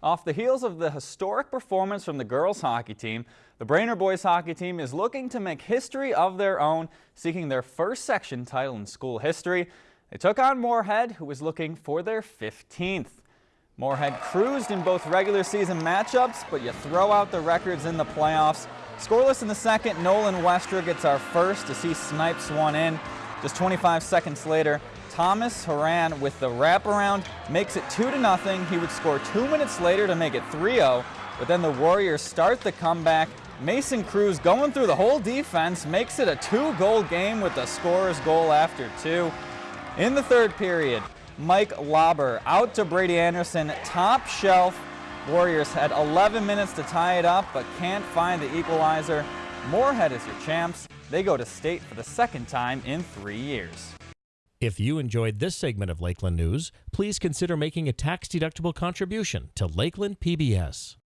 Off the heels of the historic performance from the girls hockey team, the Brainerd boys hockey team is looking to make history of their own, seeking their first section title in school history. They took on Moorhead, who was looking for their 15th. Moorhead cruised in both regular season matchups, but you throw out the records in the playoffs. Scoreless in the second, Nolan Westra gets our first as he snipes one in. Just 25 seconds later, Thomas Haran with the wraparound makes it 2 to nothing. He would score two minutes later to make it 3-0, but then the Warriors start the comeback. Mason Cruz going through the whole defense makes it a two-goal game with the scorer's goal after two. In the third period, Mike Lauber out to Brady Anderson, top shelf. Warriors had 11 minutes to tie it up, but can't find the equalizer. Moorhead is your champs. They go to state for the second time in three years. If you enjoyed this segment of Lakeland News, please consider making a tax-deductible contribution to Lakeland PBS.